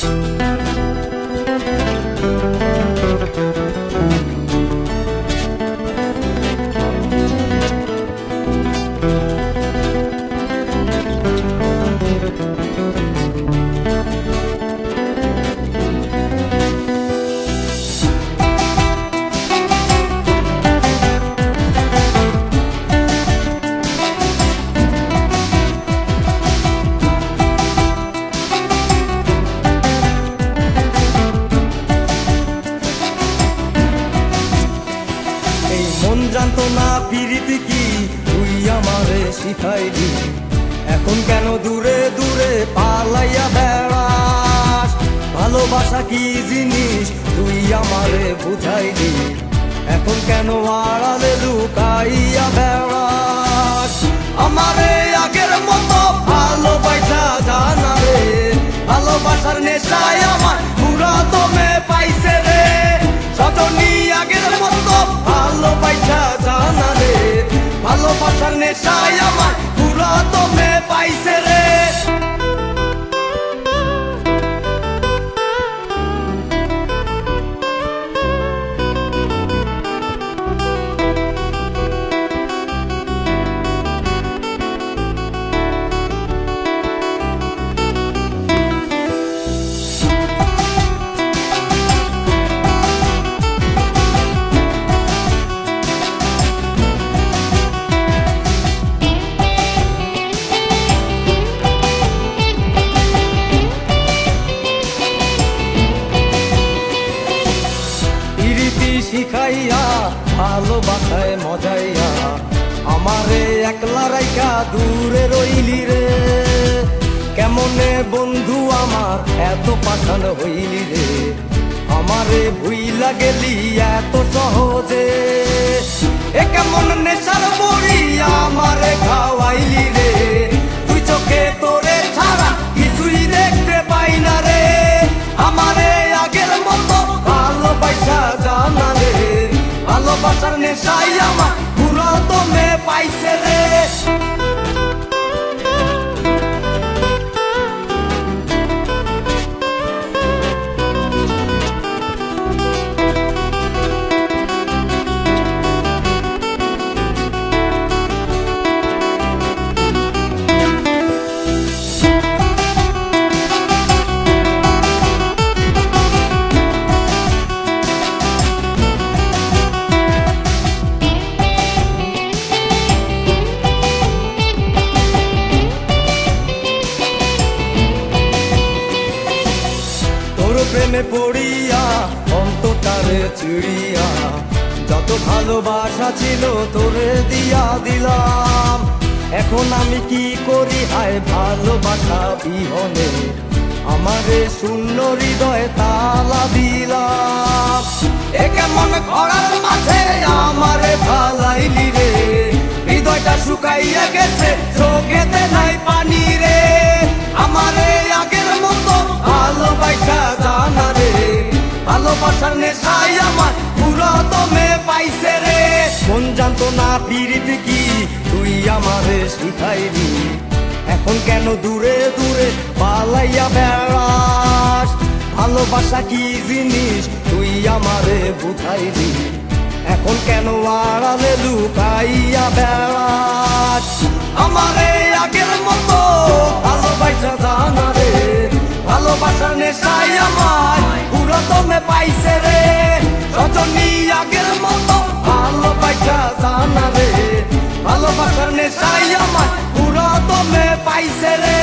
Peace. পিরিতি কি? তুই আমারে শিখাইলি। এখন কেন দূরে দূরে পালাইয়া বেড়াস? ভালোবাসা কি জিনিস? তুই আমারে বুঝাইলি। এখন কেন আড়ালে লুকাইয়া বেড়াস? আমারে আগের মতো ভালোবাসা জানা ভালোবাসার নেশায় ভালোবাসায় মজাইয়া আমারে একলা রাইকা দূরে রইলি রে। কেমনে বন্ধু আমার এত পাঠান হইলি রে? আমারে ভুইলা গেলি এত সহজে। এ কেমন নেশার বড়ি আমারে ভালোবাসার নেশাই আমার পুরো তো মেয়ে পাইছে রে। প্রেমে পড়িয়া অন্তটারে চিড়িয়া, যত ভালোবাসা ছিল তোরে দিয়া দিলাম। এখন আমি কি করি? হায়, ভালোবাসা বিহনে আমারে শূন্য হৃদয় তালা দিলাম। এ কেমন ঘরার ভালোবাসার আমার। পুরো পাইছে রে। জানতো না কি, তুই আমারে শিখাইলি এখন কেন দূরে দূরে পালাইয়া বেড়াস? ভালোবাসা কি জিনিস, তুই আমারে বুঝাইলি এখন কেন আড়ালে লুকাইয়া বেড়াস? আমারে পাইছে রে। রজনী আগের মতো ভালোবাসা জানা রে। ভালোবাসার নেশাই আমার পুরো দমে পাইছে রে।